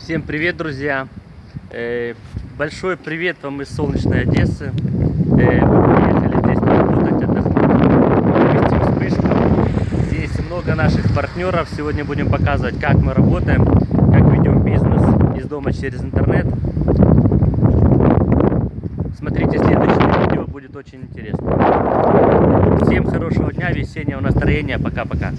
Всем привет, друзья! Э, большой привет вам из солнечной Одессы. Э, мы приехали здесь поработать, отдохнуть, провести вспышку. Здесь много наших партнеров. Сегодня будем показывать, как мы работаем, как ведем бизнес из дома через интернет. Смотрите следующее видео, будет очень интересно. Всем хорошего дня, весеннего настроения. Пока-пока.